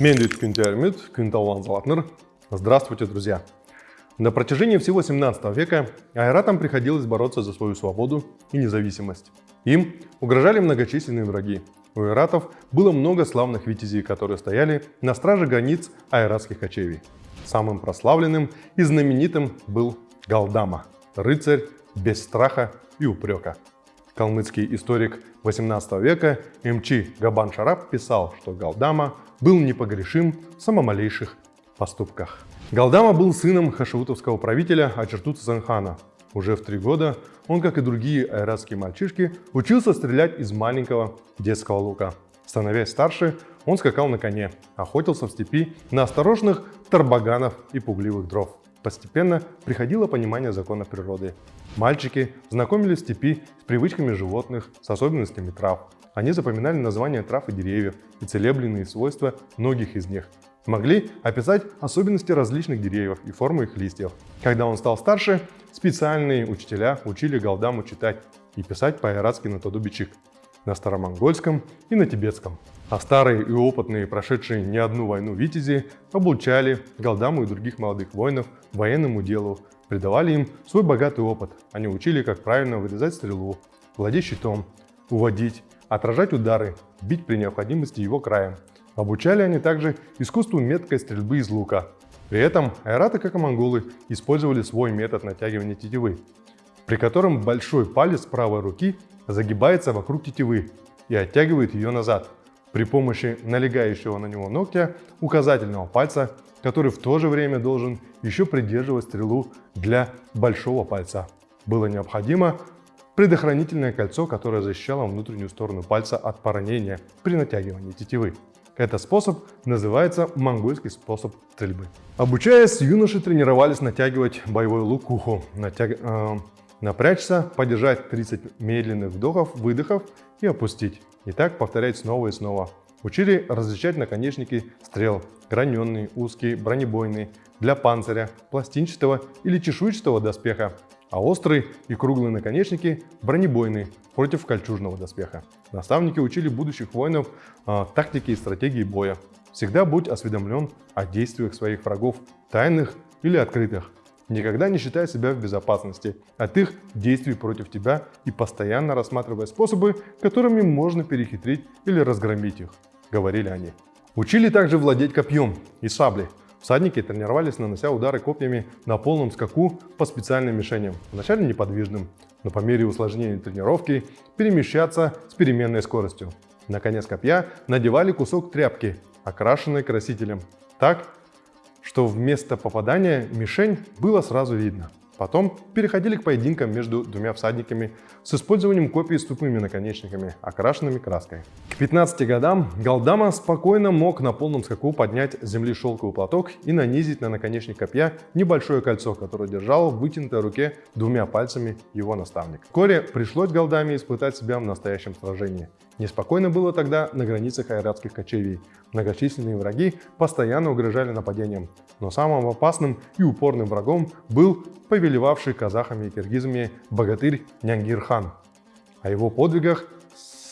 Мендит Кюнтермит, Кюнталван Залатнер. Здравствуйте, друзья! На протяжении всего 17 века айратам приходилось бороться за свою свободу и независимость. Им угрожали многочисленные враги. У айратов было много славных витязей, которые стояли на страже границ айратских кочевий. Самым прославленным и знаменитым был Галдама, рыцарь без страха и упрека. Калмыцкий историк 18 века МЧ Габан Шараб писал, что Галдама был непогрешим в самомалейших поступках. Галдама был сыном хашаутовского правителя Ачерту Цзанхана. Уже в три года он, как и другие айратские мальчишки, учился стрелять из маленького детского лука. Становясь старше, он скакал на коне, охотился в степи на осторожных тарбаганов и пугливых дров. Постепенно приходило понимание закона природы. Мальчики знакомились в степи с привычками животных, с особенностями трав. Они запоминали названия трав и деревьев и целебленные свойства многих из них. Могли описать особенности различных деревьев и форму их листьев. Когда он стал старше, специальные учителя учили Галдаму читать и писать по-айратски на Тодубичик, на старомонгольском и на тибетском. А старые и опытные, прошедшие не одну войну витязи, обучали Галдаму и других молодых воинов военному делу, придавали им свой богатый опыт. Они учили, как правильно вырезать стрелу, владеть щитом, уводить, отражать удары, бить при необходимости его краем. Обучали они также искусству меткой стрельбы из лука. При этом айраты, как и монголы, использовали свой метод натягивания тетивы, при котором большой палец правой руки загибается вокруг тетивы и оттягивает ее назад – при помощи налегающего на него ногтя указательного пальца, который в то же время должен еще придерживать стрелу для большого пальца. Было необходимо предохранительное кольцо, которое защищало внутреннюю сторону пальца от поранения при натягивании тетивы. Этот способ называется монгольский способ стрельбы. Обучаясь, юноши тренировались натягивать боевой лук к уху, натяг... э, напрячься, подержать 30 медленных вдохов, выдохов и опустить. И так повторять снова и снова. Учили различать наконечники стрел, граненые, узкие, бронебойные, для панциря, пластинчатого или чешуйчатого доспеха, а острые и круглые наконечники бронебойные против кольчужного доспеха. Наставники учили будущих воинов э, тактике и стратегии боя. Всегда будь осведомлен о действиях своих врагов, тайных или открытых. Никогда не считай себя в безопасности от их действий против тебя и постоянно рассматривай способы, которыми можно перехитрить или разгромить их, говорили они. Учили также владеть копьем и саблей. Всадники тренировались, нанося удары копьями на полном скаку по специальным мишеням, вначале неподвижным, но по мере усложнения тренировки перемещаться с переменной скоростью. На конец копья надевали кусок тряпки, окрашенный красителем, так, что вместо попадания мишень было сразу видно. Потом переходили к поединкам между двумя всадниками с использованием копий с тупыми наконечниками, окрашенными краской. К 15 годам Галдама спокойно мог на полном скаку поднять с земли шелковый платок и нанизить на наконечник копья небольшое кольцо, которое держал в вытянутой руке двумя пальцами его наставник. Вскоре пришлось Галдаме испытать себя в настоящем сражении. Неспокойно было тогда на границах айратских кочевий. Многочисленные враги постоянно угрожали нападением. Но самым опасным и упорным врагом был повелевавший казахами и киргизами богатырь Нянгир-хан. О его подвигах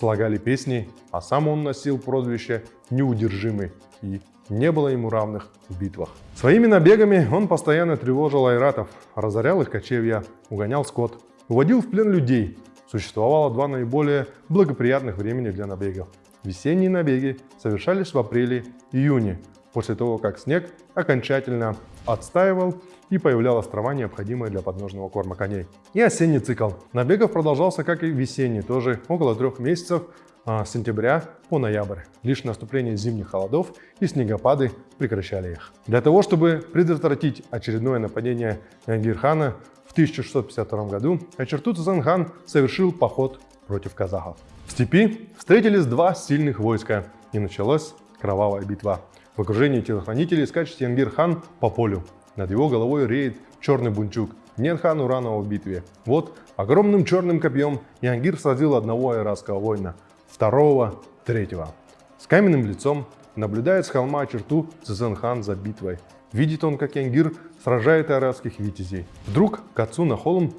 слагали песни, а сам он носил прозвище «Неудержимый» и не было ему равных в битвах. Своими набегами он постоянно тревожил айратов, разорял их кочевья, угонял скот, уводил в плен людей, Существовало два наиболее благоприятных времени для набегов. Весенние набеги совершались в апреле-июне, после того, как снег окончательно отстаивал и появлялась трава, необходимая для подножного корма коней. И осенний цикл. Набегов продолжался, как и весенний, тоже около трех месяцев, а, с сентября по ноябрь. Лишь наступление зимних холодов и снегопады прекращали их. Для того, чтобы предотвратить очередное нападение Гирхана, в 1652 году Ачертут Занхан совершил поход против казахов. В степи встретились два сильных войска, и началась кровавая битва. В окружении телохранителей скачет Янгир-хан по полю. Над его головой реет черный бунчук. Нет хан Уранова в битве. Вот огромным черным копьем Янгир сразил одного айратского воина, второго, третьего. С каменным лицом наблюдает с холма черту Цзэнхан за битвой. Видит он, как Янгир сражает арабских витязей. Вдруг к отцу на холм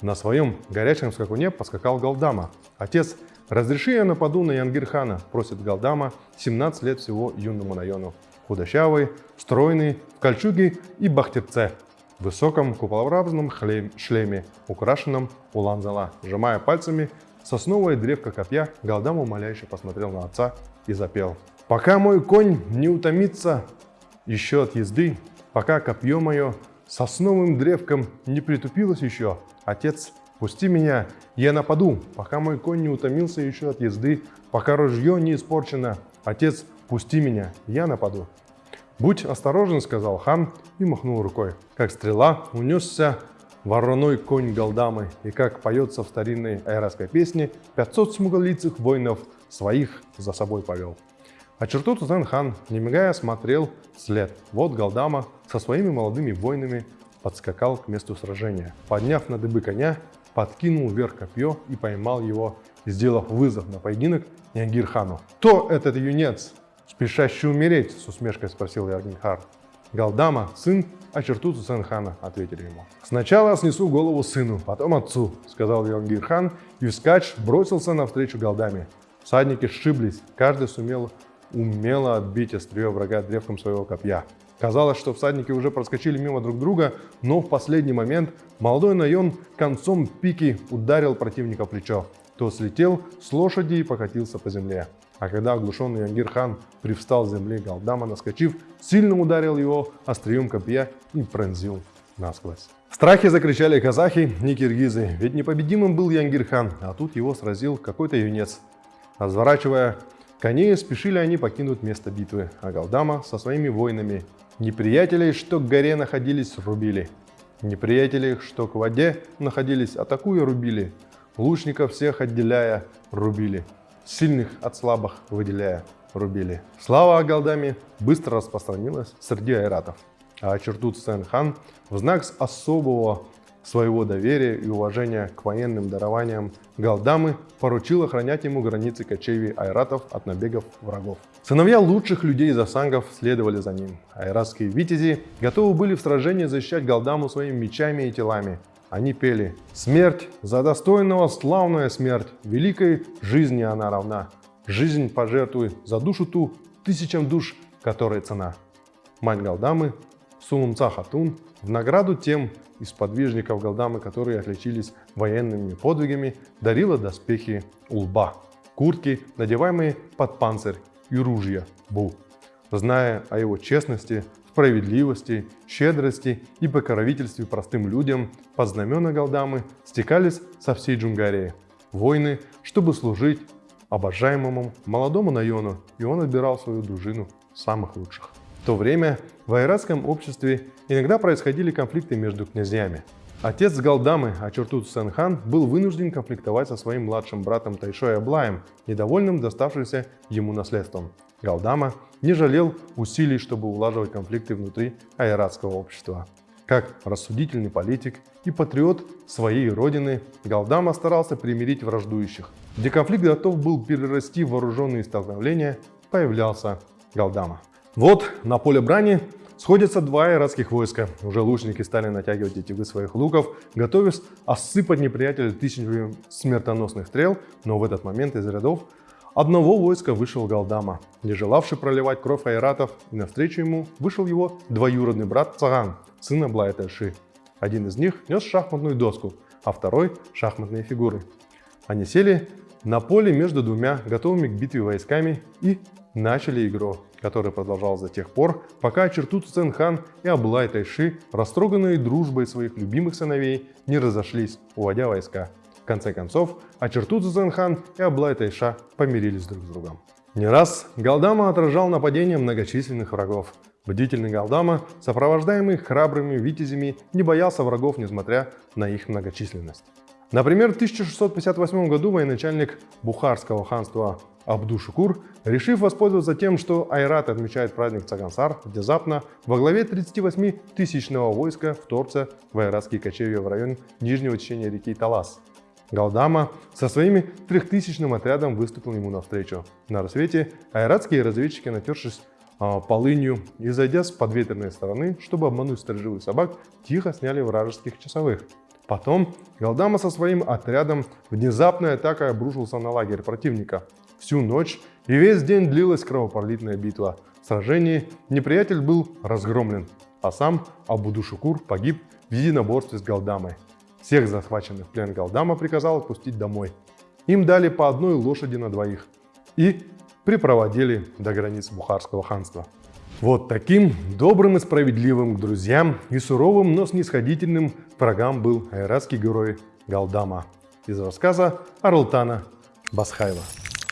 на своем горячем скакуне поскакал Галдама, отец «Разреши я нападу на Янгирхана», – просит Галдама, 17 лет всего юному Найону. Худощавый, стройный, в кольчуге и бахтерце, в высоком куполообразном шлеме, украшенном уланзала. Сжимая пальцами сосновая древко копья, Галдам умоляюще посмотрел на отца и запел. «Пока мой конь не утомится еще от езды, пока копье мое сосновым древком не притупилось еще, отец, пусти меня, я нападу, пока мой конь не утомился еще от езды, пока ружье не испорчено, отец, пусти меня, я нападу». «Будь осторожен», — сказал хан и махнул рукой. Как стрела унесся вороной конь Галдамы, и как поется в старинной айратской песне, 500 смуглолицых воинов своих за собой повел. А черту Тузен-хан, не мигая, смотрел след. Вот Галдама со своими молодыми воинами подскакал к месту сражения. Подняв на дыбы коня, подкинул вверх копье и поймал его, сделав вызов на поединок Ниагир-хану. «Кто этот юнец?» «Спешащий умереть?» – с усмешкой спросил Ягнхар. «Галдама, сын Ачертуцу Сенхана», – ответили ему. «Сначала снесу голову сыну, потом отцу», – сказал Янгирхан, и вскач бросился навстречу Галдаме. Всадники сшиблись, каждый сумел умело отбить острие врага древком своего копья. Казалось, что всадники уже проскочили мимо друг друга, но в последний момент молодой Найон концом пики ударил противника в плечо. Тот слетел с лошади и покатился по земле. А когда оглушенный Янгир-хан привстал с земли, Галдама, наскочив, сильно ударил его острием копья и пронзил насквозь. В страхе закричали казахи и киргизы, ведь непобедимым был Янгир-хан, а тут его сразил какой-то юнец. Разворачивая коней, спешили они покинуть место битвы, а Галдама со своими воинами неприятелей, что к горе находились, рубили. Неприятелей, что к воде находились, атакуя, рубили. Лучников всех отделяя, рубили сильных от слабых выделяя, рубили. Слава о Галдаме быстро распространилась среди айратов, а Чертут Сен-хан в знак особого своего доверия и уважения к военным дарованиям Галдамы поручил охранять ему границы кочевий айратов от набегов врагов. Сыновья лучших людей из асангов следовали за ним. Айратские витязи готовы были в сражении защищать Галдаму своими мечами и телами, они пели «Смерть за достойного славная смерть, великой жизни она равна. Жизнь пожертвуй за душу ту, тысячам душ, которая цена». Мать Галдамы, Сулумца Хатун, в награду тем из подвижников Галдамы, которые отличились военными подвигами, дарила доспехи Улба, куртки, надеваемые под панцирь и ружья Бу. Зная о его честности, справедливости, щедрости и покровительстве простым людям под знамена Галдамы стекались со всей Джунгарии. Войны, чтобы служить обожаемому молодому Найону, и он отбирал свою дружину самых лучших. В то время в айратском обществе иногда происходили конфликты между князьями. Отец Галдамы, Ачуртут Сенхан, был вынужден конфликтовать со своим младшим братом Тайшой Аблаем, недовольным доставшимся ему наследством. Галдама не жалел усилий, чтобы улаживать конфликты внутри айратского общества. Как рассудительный политик и патриот своей родины, Галдама старался примирить враждующих. Где конфликт готов был перерасти в вооруженные столкновения, появлялся Галдама. Вот на поле брани сходятся два айратских войска. Уже лучники стали натягивать тетивы своих луков, готовясь осыпать неприятеля тысячами смертоносных стрел, но в этот момент из рядов одного войска вышел Галдама, не желавший проливать кровь айратов, и навстречу ему вышел его двоюродный брат Цаган, сын Аблая-Тайши. Один из них нес шахматную доску, а второй – шахматные фигуры. Они сели на поле между двумя готовыми к битве войсками и начали игру, которая продолжалась до тех пор, пока Чертут Ценхан и Аблай Тайши, растроганные дружбой своих любимых сыновей, не разошлись, уводя войска конце концов, Ачертудзе Зенхан и Аблай Тайша помирились друг с другом. Не раз Галдама отражал нападения многочисленных врагов. Бдительный Галдама, сопровождаемый храбрыми витязями, не боялся врагов, несмотря на их многочисленность. Например, в 1658 году военачальник Бухарского ханства Абду-Шукур, решив воспользоваться тем, что Айрат отмечает праздник Цагансар, внезапно во главе 38-тысячного войска вторгся в айратские кочевья в район нижнего течения реки Талас. Галдама со своими трехтысячным отрядом выступил ему навстречу. На рассвете айратские разведчики, натершись а, полынью и зайдя с подветренной стороны, чтобы обмануть сторожевых собак, тихо сняли вражеских часовых. Потом Галдама со своим отрядом внезапной атакой обрушился на лагерь противника. Всю ночь и весь день длилась кровопролитная битва. В сражении неприятель был разгромлен, а сам Абудушукур погиб в единоборстве с Галдамой. Всех захваченных в плен Галдама приказал отпустить домой. Им дали по одной лошади на двоих и припроводили до границ Бухарского ханства. Вот таким добрым и справедливым к друзьям и суровым, но снисходительным врагам был айратский герой Галдама. Из рассказа Арлтана Басхайла.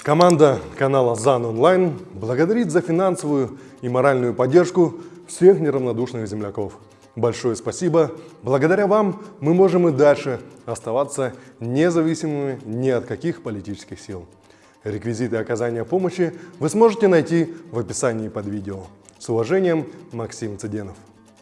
Команда канала ЗАН Онлайн благодарит за финансовую и моральную поддержку всех неравнодушных земляков. Большое спасибо. Благодаря вам мы можем и дальше оставаться независимыми ни от каких политических сил. Реквизиты оказания помощи вы сможете найти в описании под видео. С уважением, Максим Цыденов.